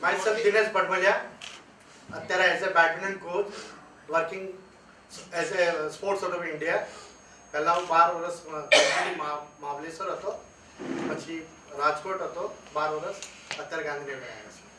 myself Dinesh Padmalia, અત્યારે as a badminton coach working as a sports of India પહેલાં હું બાર વર્ષ મહાબલેશ્વર હતો પછી રાજકોટ હતો બાર વર્ષ અત્યારે ગાંધીનગર આવ્યા છું Thank you.